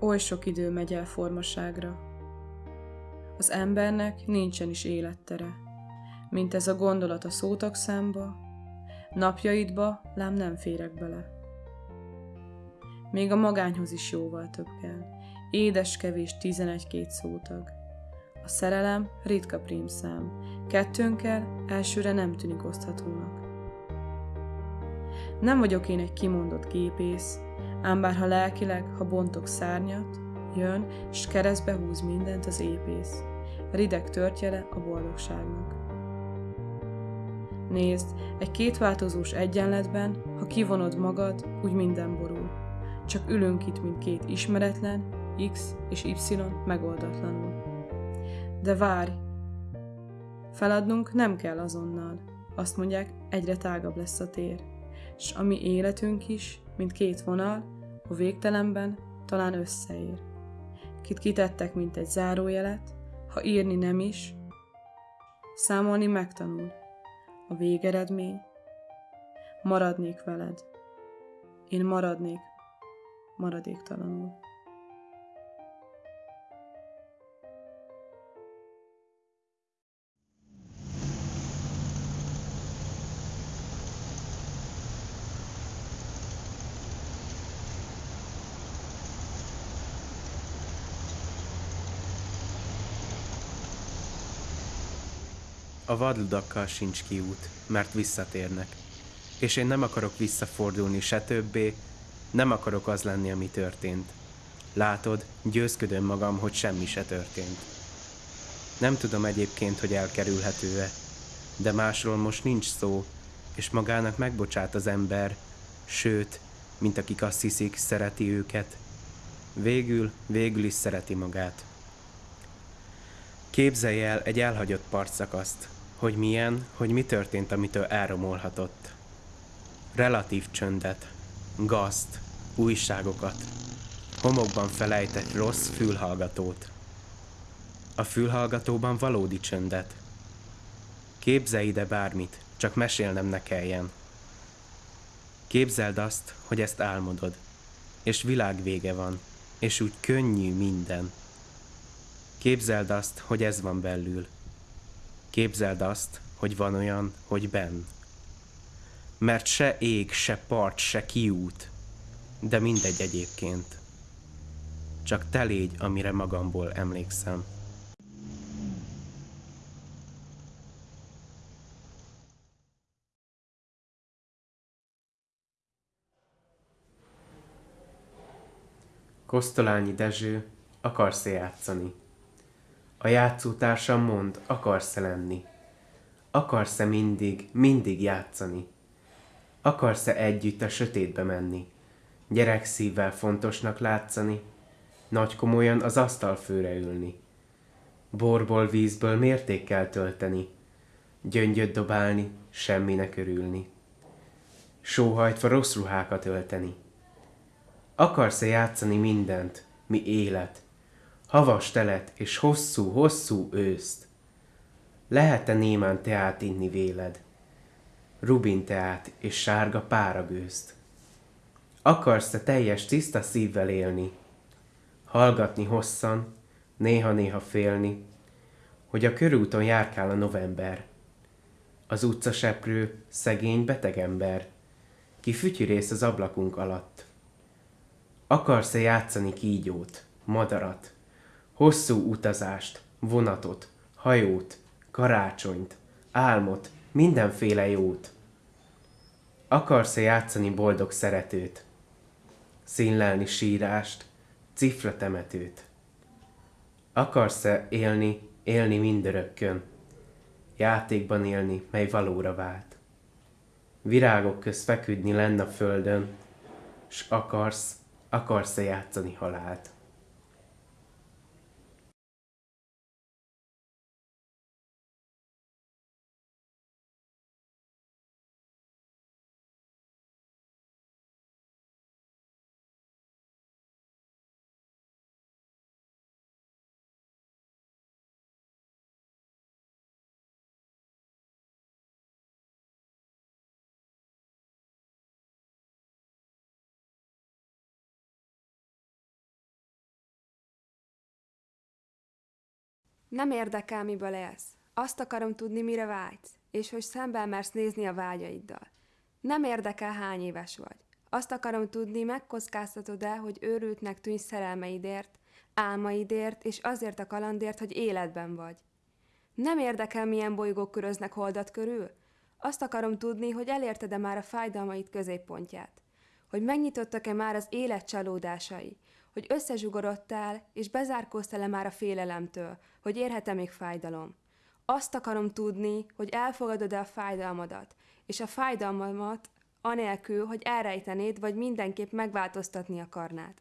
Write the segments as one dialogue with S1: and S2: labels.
S1: Oly sok idő megy el formaságra. Az embernek nincsen is élettere, mint ez a gondolat a szótagszámba, napjaidba lám nem férek bele. Még a magányhoz is jóval több kell, édes kevés tizenegy-két szótag. A szerelem ritka prímszám, kettőnkkel elsőre nem tűnik oszthatónak. Nem vagyok én egy kimondott gépész, ám bár ha lelkileg, ha bontok szárnyat, jön, s keresztbe húz mindent az épész. Rideg törtjele a boldogságnak. Nézd, egy kétváltozós egyenletben, ha kivonod magad, úgy minden borul. Csak ülünk itt, mint két ismeretlen, X és Y megoldatlanul. De várj! Feladnunk nem kell azonnal. Azt mondják, egyre tágabb lesz a tér. S a mi életünk is, mint két vonal, a végtelenben talán összeér. Kit kitettek, mint egy zárójelet, ha írni nem is, számolni megtanul. A végeredmény, maradnék veled. Én maradnék maradéktalanul.
S2: A vadludakkal sincs kiút, mert visszatérnek. És én nem akarok visszafordulni se többé, nem akarok az lenni, ami történt. Látod, győzködöm magam, hogy semmi se történt. Nem tudom egyébként, hogy elkerülhető-e, de másról most nincs szó, és magának megbocsát az ember, sőt, mint akik azt hiszik, szereti őket. Végül, végül is szereti magát. Képzelj el egy elhagyott partszakaszt, hogy milyen, hogy mi történt, amitől elromolhatott. Relatív csöndet, gazt, újságokat, homokban felejtett rossz fülhallgatót. A fülhallgatóban valódi csöndet. Képzelj ide bármit, csak mesélnem ne kelljen. Képzeld azt, hogy ezt álmodod, és világ vége van, és úgy könnyű minden. Képzeld azt, hogy ez van belül. Képzeld azt, hogy van olyan, hogy benn. Mert se ég, se part, se kiút, de mindegy egyébként. Csak te légy, amire magamból emlékszem. Kosztolányi Dezső, akarsz-e játszani? A játszótársam mond, akarsz-e lenni? Akarsz-e mindig, mindig játszani? Akarsz-e együtt a sötétbe menni? Gyerek szívvel fontosnak látszani? Nagy komolyan az asztalfőre ülni? Borból, vízből mértékkel tölteni? Gyöngyöt dobálni, semminek örülni? Sóhajtva rossz ruhákat ölteni? Akarsz-e játszani mindent, mi élet, havas telet és hosszú-hosszú őszt. Lehet-e némán teát inni véled? Rubin teát és sárga páragőzt. Akarsz-e teljes tiszta szívvel élni? Hallgatni hosszan, néha-néha félni, hogy a körúton járkál a november. Az utcaseprő, szegény beteg ember, ki fütyürész az ablakunk alatt. Akarsz-e játszani kígyót, madarat, Hosszú utazást, vonatot, hajót, karácsonyt, álmot, mindenféle jót. Akarsz-e játszani boldog szeretőt? Színlelni sírást, cifra temetőt? Akarsz-e élni, élni mindörökkön? Játékban élni, mely valóra vált? Virágok köz feküdni lenn a földön, s akarsz, akarsz-e játszani halált?
S3: Nem érdekel, miből élsz. Azt akarom tudni, mire vágysz, és hogy szemben mersz nézni a vágyaiddal. Nem érdekel, hány éves vagy. Azt akarom tudni, megkockáztatod-e, hogy őrültnek tűnj szerelmeidért, álmaidért, és azért a kalandért, hogy életben vagy. Nem érdekel, milyen bolygók köröznek holdat körül? Azt akarom tudni, hogy elérted-e már a fájdalmaid középpontját. Hogy megnyitottak-e már az élet csalódásai, hogy összezsugorodtál, és bezárkóztál-e már a félelemtől, hogy érhet-e még fájdalom. Azt akarom tudni, hogy elfogadod-e a fájdalmadat, és a fájdalmamat anélkül, hogy elrejtenéd, vagy mindenképp megváltoztatni akarnád.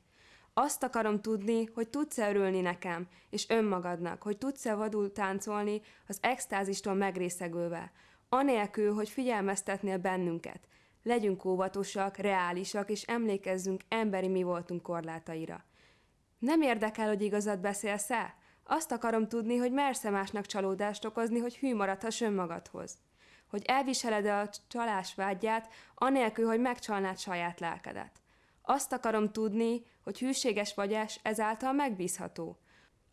S3: Azt akarom tudni, hogy tudsz-e örülni nekem, és önmagadnak, hogy tudsz-e vadul táncolni az extázistól megrészegülve, anélkül, hogy figyelmeztetnél bennünket. Legyünk óvatosak, reálisak, és emlékezzünk emberi mi voltunk korlátaira. Nem érdekel, hogy igazat beszélsz-e? Azt akarom tudni, hogy mersz-e másnak csalódást okozni, hogy hű maradhass önmagadhoz. Hogy elviseled-e a csalás vágyját, anélkül, hogy megcsalnád saját lelkedet. Azt akarom tudni, hogy hűséges vagyás ezáltal megbízható.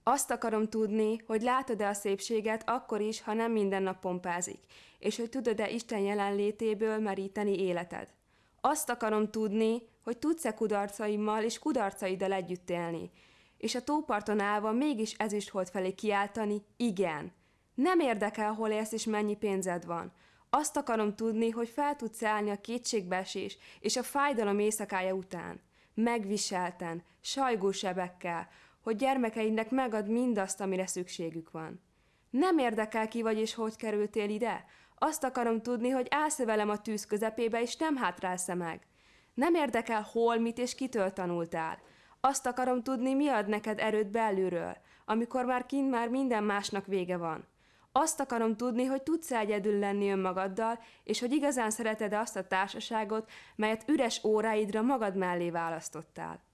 S3: Azt akarom tudni, hogy látod-e a szépséget akkor is, ha nem minden nap pompázik, és hogy tudod-e Isten jelenlétéből meríteni életed. Azt akarom tudni, hogy tudsz-e kudarcaimmal és kudarcaiddal együtt élni, és a tóparton állva mégis ezüsthold felé kiáltani, igen. Nem érdekel, hol élsz és mennyi pénzed van. Azt akarom tudni, hogy fel tudsz állni a kétségbeesés és a fájdalom éjszakája után. Megviselten, sajgósebekkel, hogy gyermekeidnek megad mindazt, amire szükségük van. Nem érdekel ki vagy és hogy kerültél ide? Azt akarom tudni, hogy állsz velem a tűz közepébe, és nem hátrálsz meg. Nem érdekel hol, mit és kitől tanultál. Azt akarom tudni, mi ad neked erőt belülről, amikor már kint már minden másnak vége van. Azt akarom tudni, hogy tudsz egyedül lenni önmagaddal, és hogy igazán szereted azt a társaságot, melyet üres óráidra magad mellé választottál.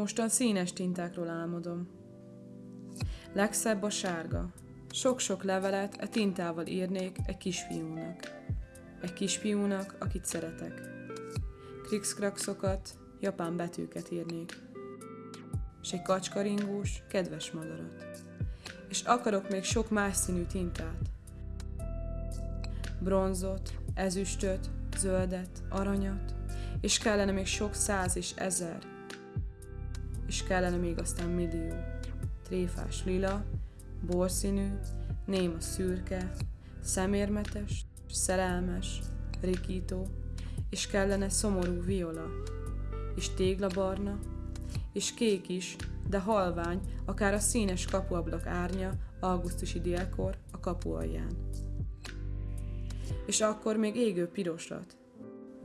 S1: Mostan színes tintákról álmodom. Legszebb a sárga. Sok-sok levelet e tintával írnék egy kisfiúnak. Egy kisfiúnak, akit szeretek. Krikszkrakszokat, japán betűket írnék. És egy kacskaringós, kedves madarat. És akarok még sok más színű tintát. Bronzot, ezüstöt, zöldet, aranyat, és kellene még sok száz és ezer, és kellene még aztán millió. Tréfás lila, borszínű, néma szürke, szemérmetes, szerelmes, rikító, és kellene szomorú viola, és téglabarna, és kék is, de halvány, akár a színes kapuablak árnya augusztusi délkor a kapu alján. És akkor még égő pirosat,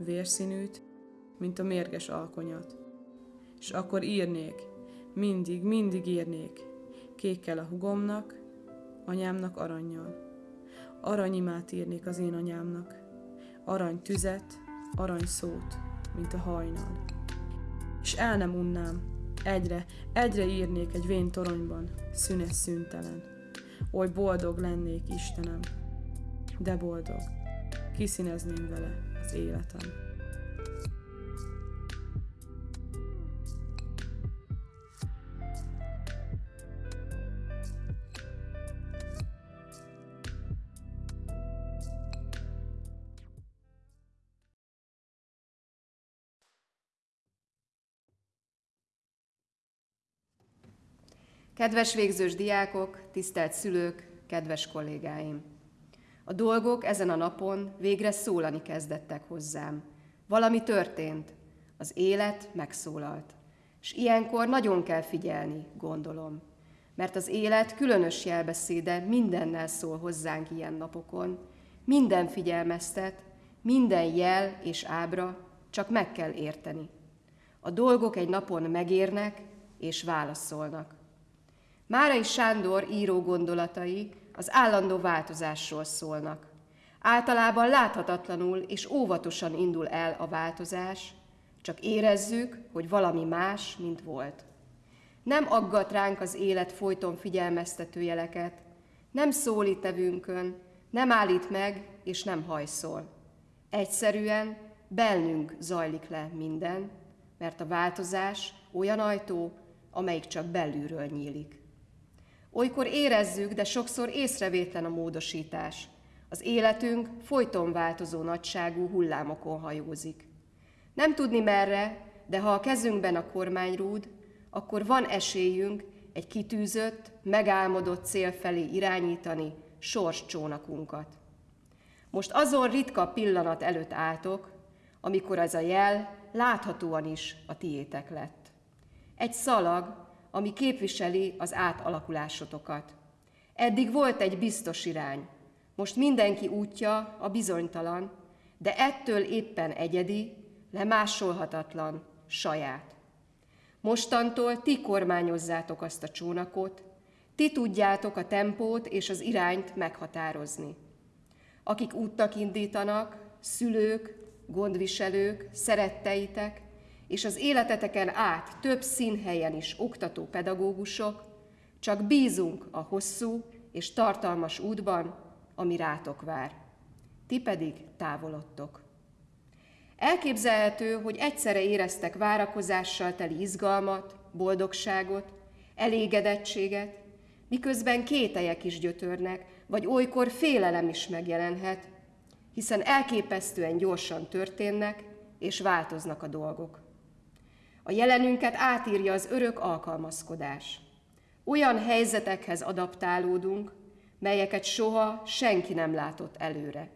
S1: vérszínűt, mint a mérges alkonyat és akkor írnék, mindig, mindig írnék, kékkel a hugomnak, anyámnak aranyjal. Aranyimát írnék az én anyámnak, arany tüzet, arany szót, mint a hajnal. És el nem unnám, egyre, egyre írnék egy vén toronyban, szünes szüntelen. Oly boldog lennék, Istenem, de boldog, kiszínezném vele az életem.
S4: Kedves végzős diákok, tisztelt szülők, kedves kollégáim! A dolgok ezen a napon végre szólani kezdettek hozzám. Valami történt, az élet megszólalt. És ilyenkor nagyon kell figyelni, gondolom. Mert az élet különös jelbeszéde mindennel szól hozzánk ilyen napokon. Minden figyelmeztet, minden jel és ábra, csak meg kell érteni. A dolgok egy napon megérnek és válaszolnak. Márai Sándor író gondolatai az állandó változásról szólnak. Általában láthatatlanul és óvatosan indul el a változás, csak érezzük, hogy valami más, mint volt. Nem aggat ránk az élet folyton figyelmeztető jeleket, nem szólít tevünkön, nem állít meg és nem hajszol. Egyszerűen bennünk zajlik le minden, mert a változás olyan ajtó, amelyik csak belülről nyílik. Olykor érezzük, de sokszor észrevétlen a módosítás. Az életünk folyton változó nagyságú hullámokon hajózik. Nem tudni merre, de ha a kezünkben a kormányrúd, akkor van esélyünk egy kitűzött, megálmodott cél felé irányítani sorscsónakunkat. Most azon ritka pillanat előtt álltok, amikor ez a jel láthatóan is a tiétek lett. Egy szalag, ami képviseli az átalakulásotokat. Eddig volt egy biztos irány, most mindenki útja a bizonytalan, de ettől éppen egyedi, lemásolhatatlan, saját. Mostantól ti kormányozzátok azt a csónakot, ti tudjátok a tempót és az irányt meghatározni. Akik útnak indítanak, szülők, gondviselők, szeretteitek, és az életeteken át több színhelyen is oktató pedagógusok, csak bízunk a hosszú és tartalmas útban, ami rátok vár. Ti pedig távolodtok. Elképzelhető, hogy egyszerre éreztek várakozással teli izgalmat, boldogságot, elégedettséget, miközben kételyek is gyötörnek, vagy olykor félelem is megjelenhet, hiszen elképesztően gyorsan történnek és változnak a dolgok. A jelenünket átírja az örök alkalmazkodás. Olyan helyzetekhez adaptálódunk, melyeket soha senki nem látott előre.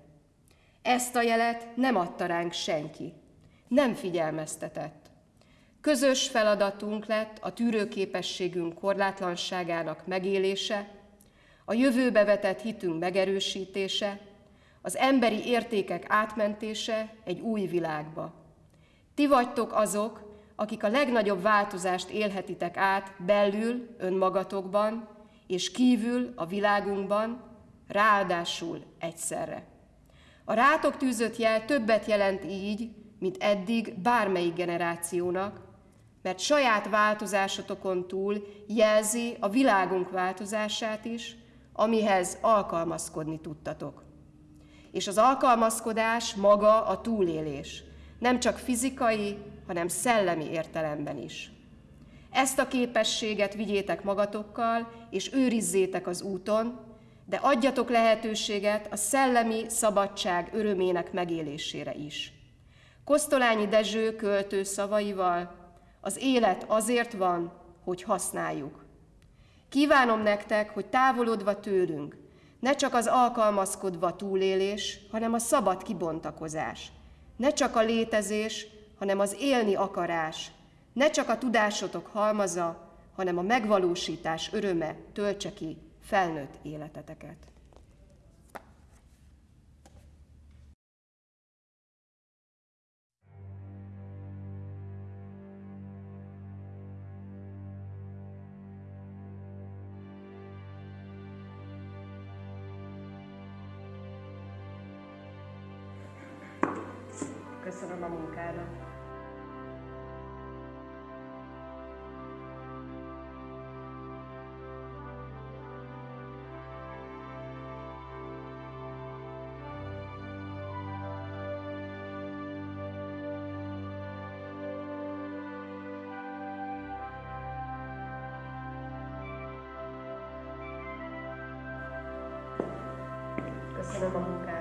S4: Ezt a jelet nem adta ránk senki, nem figyelmeztetett. Közös feladatunk lett a tűrőképességünk korlátlanságának megélése, a jövőbe vetett hitünk megerősítése, az emberi értékek átmentése egy új világba. Ti vagytok azok, akik a legnagyobb változást élhetitek át belül, önmagatokban, és kívül a világunkban, ráadásul egyszerre. A rátok tűzött jel többet jelent így, mint eddig bármelyik generációnak, mert saját változásotokon túl jelzi a világunk változását is, amihez alkalmazkodni tudtatok. És az alkalmazkodás maga a túlélés, nem csak fizikai, hanem szellemi értelemben is. Ezt a képességet vigyétek magatokkal, és őrizzétek az úton, de adjatok lehetőséget a szellemi szabadság örömének megélésére is. Kosztolányi Dezső költő szavaival, az élet azért van, hogy használjuk. Kívánom nektek, hogy távolodva tőlünk, ne csak az alkalmazkodva túlélés, hanem a szabad kibontakozás. Ne csak a létezés, hanem az élni akarás. Ne csak a tudásotok halmaza, hanem a megvalósítás öröme töltse ki felnőtt életeteket. Köszönöm a munkádat. Köszönöm a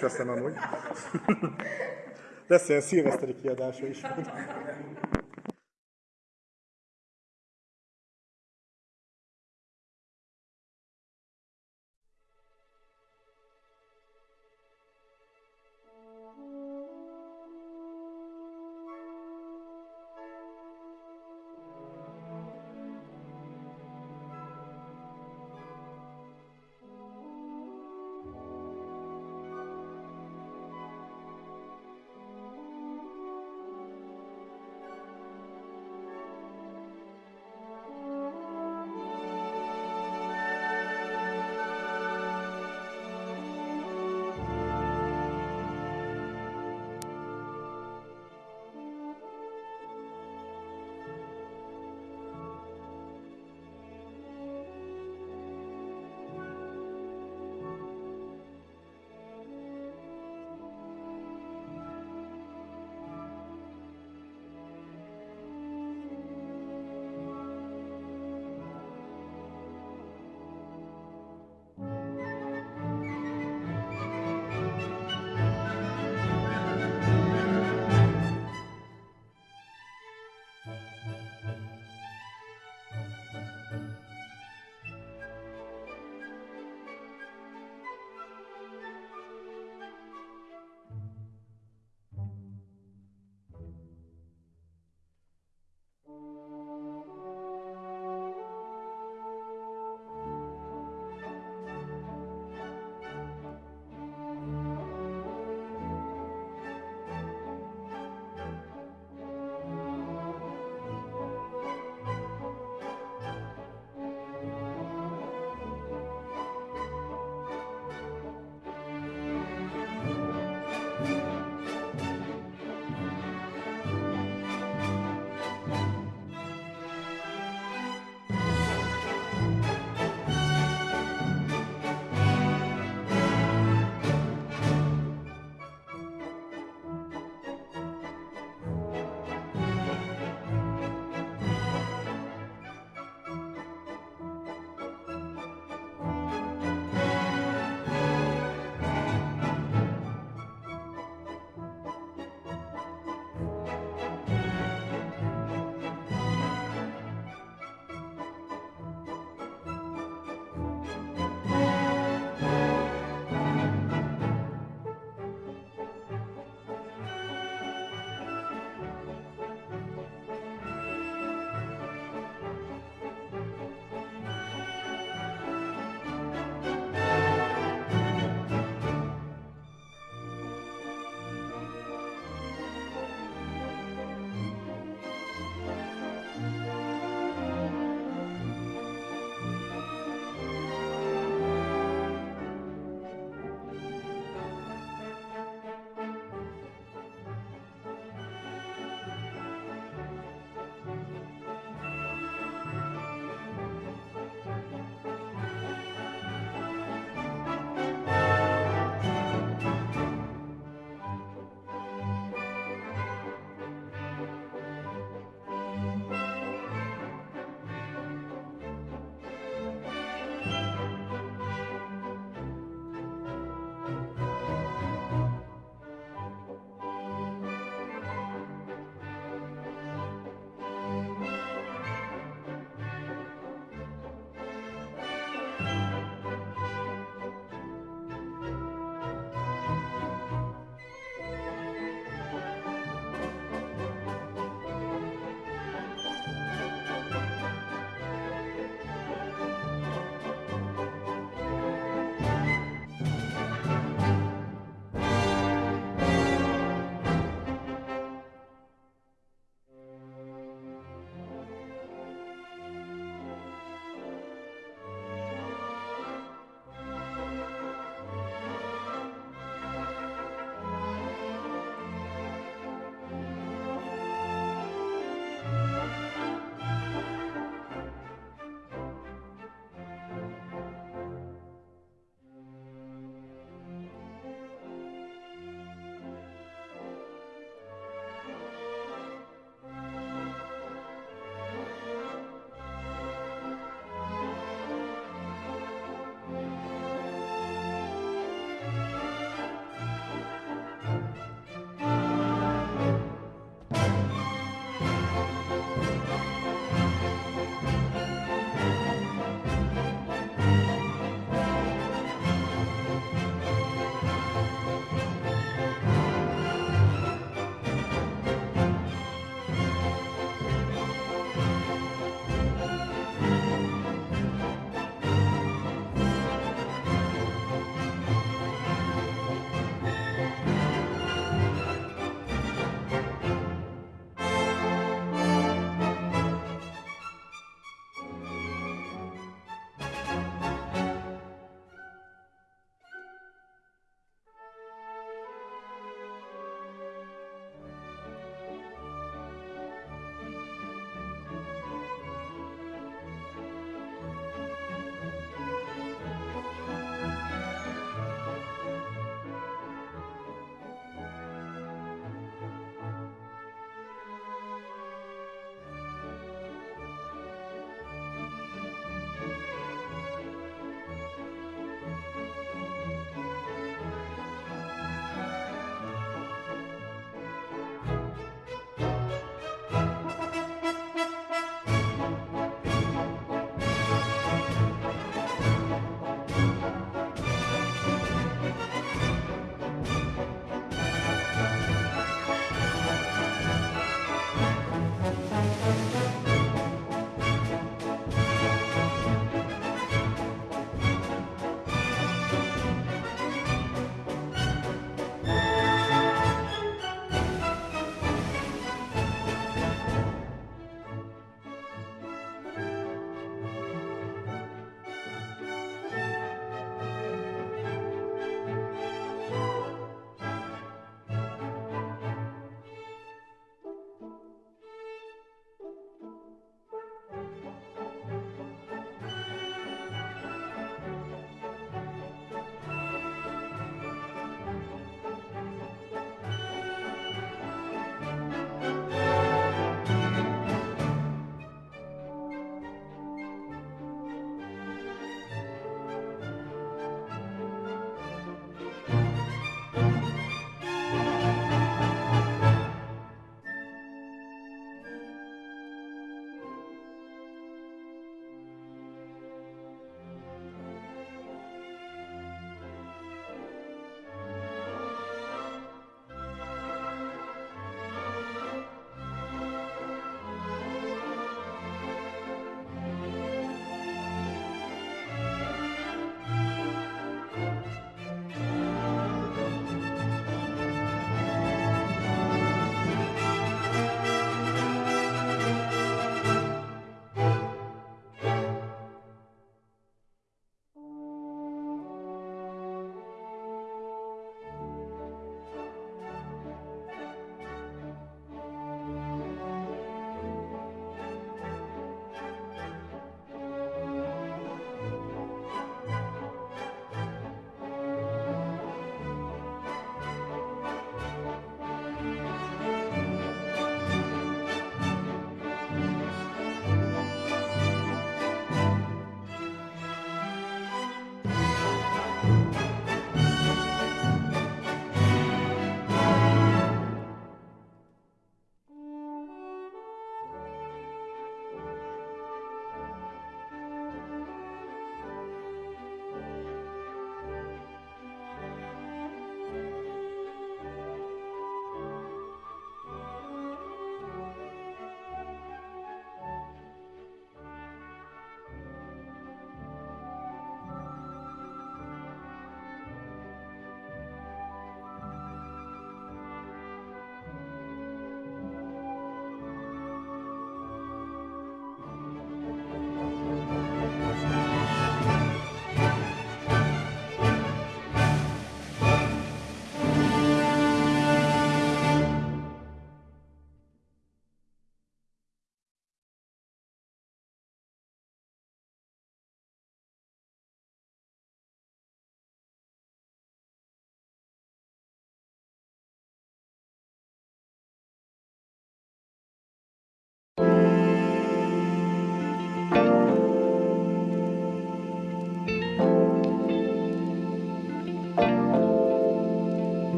S5: is veszem amúgy. Lesz ilyen szilveszteri kiadása is.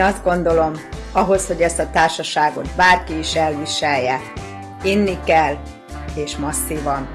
S6: Én azt gondolom, ahhoz, hogy ezt a társaságot bárki is elviselje, inni kell, és masszívan.